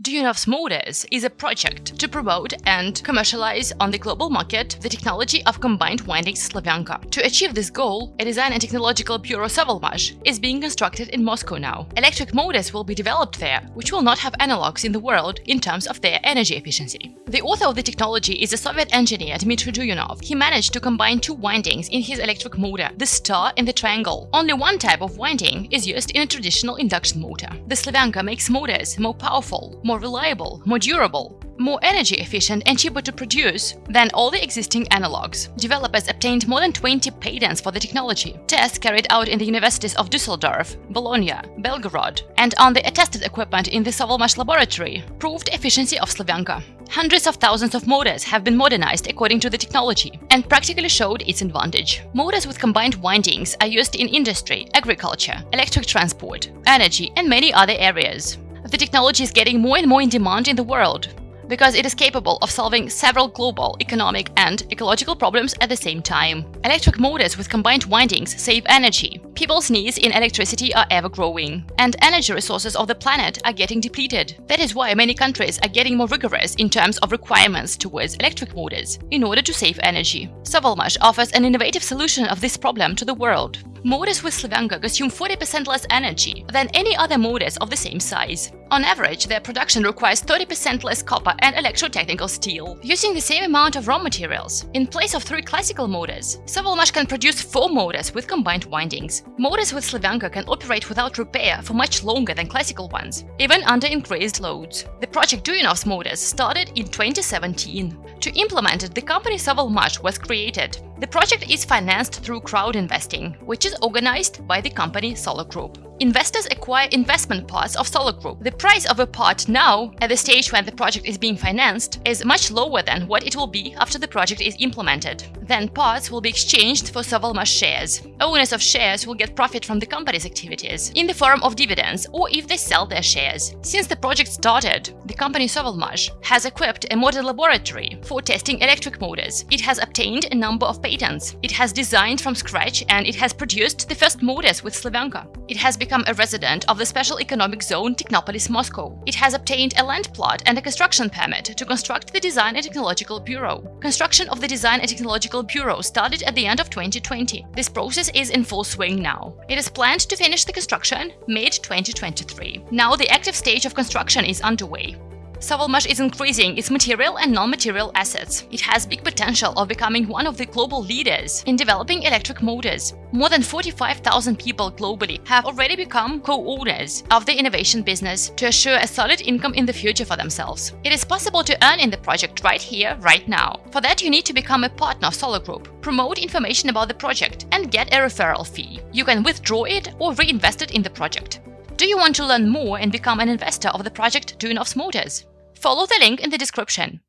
Duyunov's Motors is a project to promote and commercialize on the global market the technology of combined windings Slavyanka. To achieve this goal, a design and technological bureau Sovelmash is being constructed in Moscow now. Electric motors will be developed there, which will not have analogs in the world in terms of their energy efficiency. The author of the technology is a Soviet engineer Dmitry Duyunov. He managed to combine two windings in his electric motor, the star and the triangle. Only one type of winding is used in a traditional induction motor. The Slavyanka makes motors more powerful, more reliable, more durable, more energy efficient and cheaper to produce than all the existing analogs. Developers obtained more than 20 patents for the technology. Tests carried out in the universities of Dusseldorf, Bologna, Belgorod, and on the attested equipment in the Sovelmash laboratory proved efficiency of Slavyanka. Hundreds of thousands of motors have been modernized according to the technology and practically showed its advantage. Motors with combined windings are used in industry, agriculture, electric transport, energy and many other areas the technology is getting more and more in demand in the world because it is capable of solving several global, economic and ecological problems at the same time. Electric motors with combined windings save energy. People's needs in electricity are ever growing, and energy resources of the planet are getting depleted. That is why many countries are getting more rigorous in terms of requirements towards electric motors in order to save energy. Sovelmash offers an innovative solution of this problem to the world. Motors with Slavyanka consume 40% less energy than any other motors of the same size. On average, their production requires 30% less copper and electrotechnical steel, using the same amount of raw materials. In place of three classical motors, Sovelmash can produce four motors with combined windings. Motors with Slavyanka can operate without repair for much longer than classical ones, even under increased loads. The project Duyunov's motors started in 2017. To implement it, the company Sovelmash was created. The project is financed through crowd investing, which is organized by the company Solar Group. Investors acquire investment parts of Solar Group. The price of a part now, at the stage when the project is being financed, is much lower than what it will be after the project is implemented. Then parts will be exchanged for Sovelmash shares. Owners of shares will get profit from the company's activities in the form of dividends or if they sell their shares. Since the project started, the company Sovelmash has equipped a model laboratory for testing electric motors. It has obtained a number of patents. It has designed from scratch and it has produced the first motors with Slavyanka. It has become a resident of the Special Economic Zone Technopolis Moscow. It has obtained a land plot and a construction permit to construct the Design and Technological Bureau. Construction of the Design and Technological Bureau started at the end of 2020. This process is in full swing now. It is planned to finish the construction mid-2023. Now the active stage of construction is underway. Sovelmash is increasing its material and non-material assets. It has big potential of becoming one of the global leaders in developing electric motors. More than 45,000 people globally have already become co-owners of the innovation business to assure a solid income in the future for themselves. It is possible to earn in the project right here, right now. For that, you need to become a partner of Solar Group, promote information about the project, and get a referral fee. You can withdraw it or reinvest it in the project. Do you want to learn more and become an investor of the project Duyunov's Motors? Follow the link in the description.